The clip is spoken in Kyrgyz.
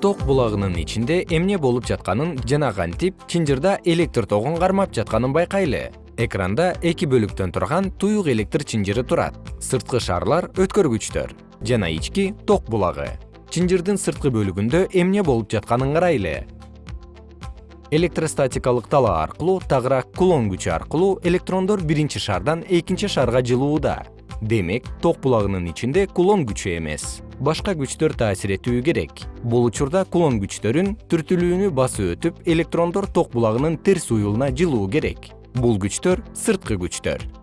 ток булагынын ичинде эмне болуп жатканын жана кантип чынжырда электр тогун кармап жатканын байкайлы. Экранда эки бөлүктөн турган туюк электр чынжыры турат. Сырткы шарлар өткөргүчтөр жана ички ток булагы. Чынжырдын сырткы бөлүгүндө эмне болуп жатканын карайлы. Электростатикалык талаа аркылуу тагыраак кулон күчү аркылуу электрондор биринчи шардан экинчи шарга жылууда демек ток булагынын ичинде кулон күчү эмес. Башка күчтөр таасир этүү керек. Бул учурда кулон күчтөрүн түртүлүүнү басып өтүп электрондор ток булагынын терс уюлуна жылуу керек. Бул күчтөр сырткы күчтөр